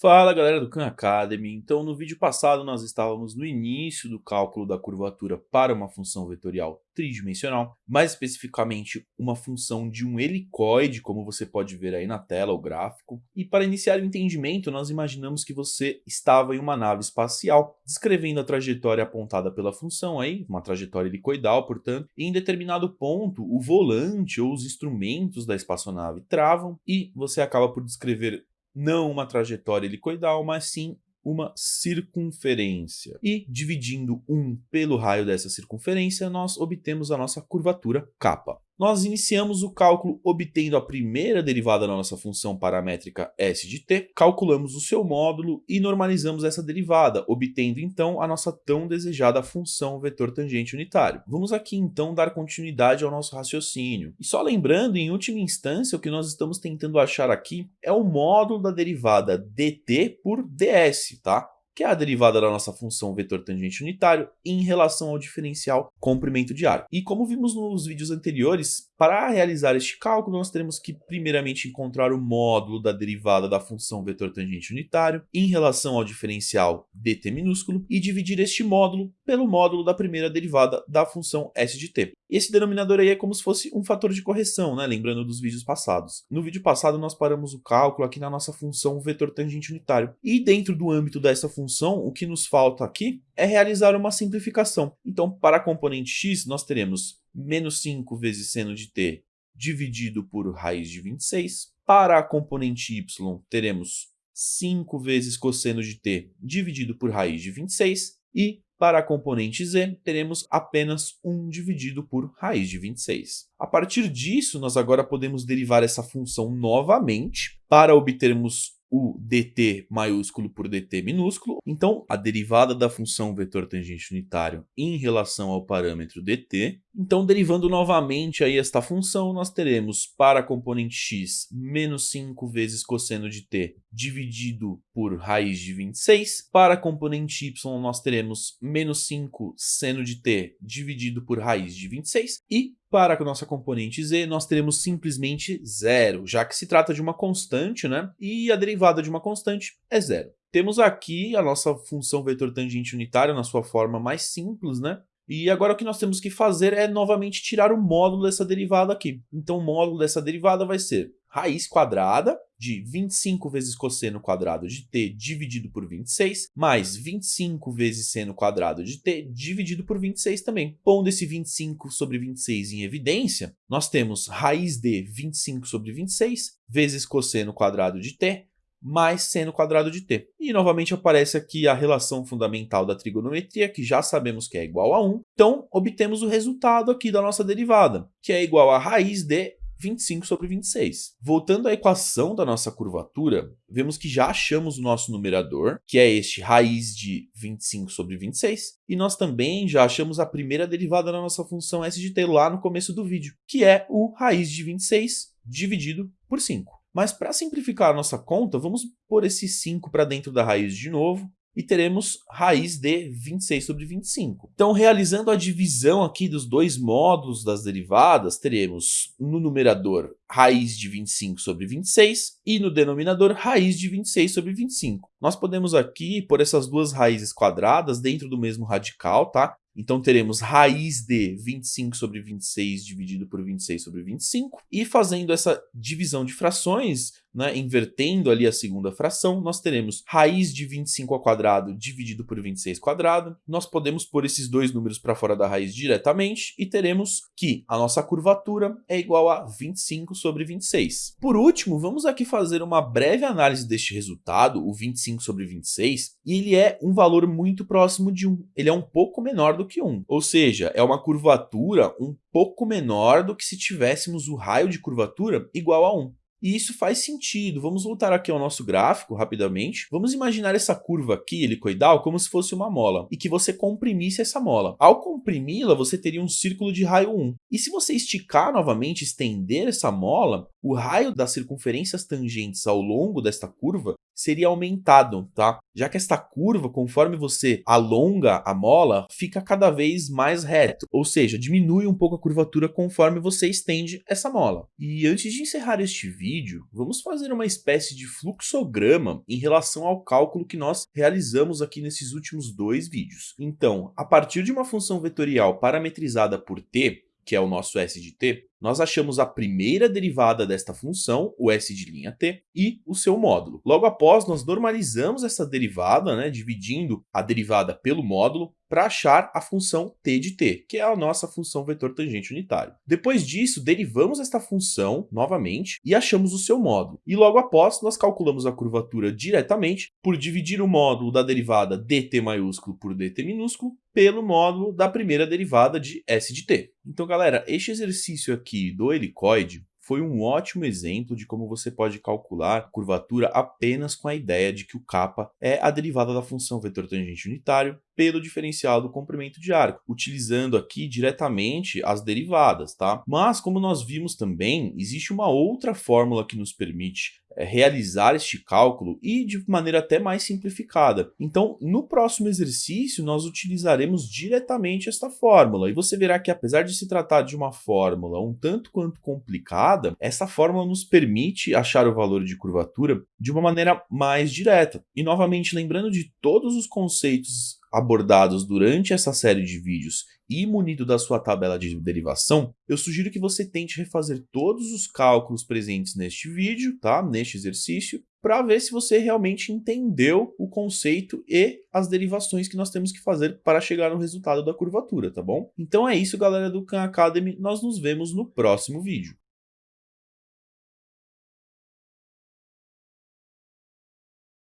Fala galera do Khan Academy, então no vídeo passado nós estávamos no início do cálculo da curvatura para uma função vetorial tridimensional, mais especificamente uma função de um helicoide, como você pode ver aí na tela o gráfico, e para iniciar o entendimento nós imaginamos que você estava em uma nave espacial, descrevendo a trajetória apontada pela função aí, uma trajetória helicoidal portanto, e em determinado ponto o volante ou os instrumentos da espaçonave travam e você acaba por descrever não uma trajetória helicoidal, mas sim uma circunferência. E dividindo 1 pelo raio dessa circunferência, nós obtemos a nossa curvatura kappa nós iniciamos o cálculo obtendo a primeira derivada da nossa função paramétrica s de t, calculamos o seu módulo e normalizamos essa derivada, obtendo então a nossa tão desejada função vetor tangente unitário. Vamos aqui então dar continuidade ao nosso raciocínio. E só lembrando, em última instância, o que nós estamos tentando achar aqui é o módulo da derivada dt por ds, tá? Que é a derivada da nossa função vetor tangente unitário em relação ao diferencial comprimento de arco. E como vimos nos vídeos anteriores, para realizar este cálculo, nós teremos que primeiramente encontrar o módulo da derivada da função vetor tangente unitário em relação ao diferencial dt minúsculo e dividir este módulo pelo módulo da primeira derivada da função s de t. Esse denominador aí é como se fosse um fator de correção, né? lembrando dos vídeos passados. No vídeo passado nós paramos o cálculo aqui na nossa função vetor tangente unitário. E dentro do âmbito dessa função, o que nos falta aqui é realizar uma simplificação. Então, para a componente x, nós teremos menos 5 vezes seno de t dividido por raiz de 26. Para a componente y, teremos 5 vezes cosseno de t dividido por raiz de 26. E para a componente z, teremos apenas 1 dividido por raiz de 26. A partir disso, nós agora podemos derivar essa função novamente para obtermos o dt maiúsculo por dt minúsculo. Então, a derivada da função vetor tangente unitário em relação ao parâmetro dt. Então, derivando novamente aí esta função, nós teremos para a componente x menos 5 vezes cosseno de t dividido por raiz de 26. Para a componente y, nós teremos menos 5 seno de t dividido por raiz de 26. E para a nossa componente z, nós teremos simplesmente zero, já que se trata de uma constante, né? E a derivada de uma constante é zero. Temos aqui a nossa função vetor tangente unitária na sua forma mais simples, né? E agora o que nós temos que fazer é novamente tirar o módulo dessa derivada aqui. Então o módulo dessa derivada vai ser raiz quadrada de 25 vezes cosseno quadrado de t dividido por 26, mais 25 vezes seno quadrado de t dividido por 26 também. Pondo esse 25 sobre 26 em evidência, nós temos raiz de 25 sobre 26 vezes cosseno quadrado de t mais seno quadrado de t. E novamente aparece aqui a relação fundamental da trigonometria, que já sabemos que é igual a 1. Então, obtemos o resultado aqui da nossa derivada, que é igual a raiz de 25 sobre 26. Voltando à equação da nossa curvatura, vemos que já achamos o nosso numerador, que é este raiz de 25 sobre 26, e nós também já achamos a primeira derivada da nossa função s de t lá no começo do vídeo, que é o raiz de 26 dividido por 5. Mas para simplificar a nossa conta, vamos pôr esse 5 para dentro da raiz de novo, e teremos raiz de 26 sobre 25. Então, realizando a divisão aqui dos dois módulos das derivadas, teremos no numerador raiz de 25 sobre 26 e no denominador raiz de 26 sobre 25. Nós podemos aqui pôr essas duas raízes quadradas dentro do mesmo radical, tá? Então teremos raiz de 25 sobre 26 dividido por 26 sobre 25. E fazendo essa divisão de frações, né, invertendo ali a segunda fração, nós teremos raiz de 25 ao quadrado dividido por 26 quadrado. Nós podemos pôr esses dois números para fora da raiz diretamente e teremos que a nossa curvatura é igual a 25 sobre 26. Por último, vamos aqui fazer uma breve análise deste resultado, o 25 sobre 26, e ele é um valor muito próximo de 1. Ele é um pouco menor do que 1, ou seja, é uma curvatura um pouco menor do que se tivéssemos o raio de curvatura igual a 1. E isso faz sentido. Vamos voltar aqui ao nosso gráfico rapidamente. Vamos imaginar essa curva aqui, helicoidal, como se fosse uma mola, e que você comprimisse essa mola. Ao comprimi-la, você teria um círculo de raio 1. E se você esticar novamente, estender essa mola, o raio das circunferências tangentes ao longo desta curva seria aumentado, tá? Já que esta curva, conforme você alonga a mola, fica cada vez mais reto, ou seja, diminui um pouco a curvatura conforme você estende essa mola. E antes de encerrar este vídeo, vamos fazer uma espécie de fluxograma em relação ao cálculo que nós realizamos aqui nesses últimos dois vídeos. Então, a partir de uma função vetorial parametrizada por t, que é o nosso S de t, nós achamos a primeira derivada desta função, o S de linha t, e o seu módulo. Logo após, nós normalizamos essa derivada, né, dividindo a derivada pelo módulo, para achar a função t de t, que é a nossa função vetor tangente unitário. Depois disso, derivamos esta função novamente e achamos o seu módulo. E logo após, nós calculamos a curvatura diretamente por dividir o módulo da derivada dt maiúsculo por dt minúsculo pelo módulo da primeira derivada de s de t. Então, galera, este exercício aqui do helicoide foi um ótimo exemplo de como você pode calcular curvatura apenas com a ideia de que o kappa é a derivada da função vetor tangente unitário pelo diferencial do comprimento de arco, utilizando aqui diretamente as derivadas, tá? Mas, como nós vimos também, existe uma outra fórmula que nos permite é, realizar este cálculo e de maneira até mais simplificada. Então, no próximo exercício, nós utilizaremos diretamente esta fórmula, e você verá que apesar de se tratar de uma fórmula um tanto quanto complicada, essa fórmula nos permite achar o valor de curvatura de uma maneira mais direta. E novamente, lembrando de todos os conceitos abordados durante essa série de vídeos e munido da sua tabela de derivação, eu sugiro que você tente refazer todos os cálculos presentes neste vídeo, tá? neste exercício, para ver se você realmente entendeu o conceito e as derivações que nós temos que fazer para chegar no resultado da curvatura, tá bom? Então é isso, galera do Khan Academy, nós nos vemos no próximo vídeo.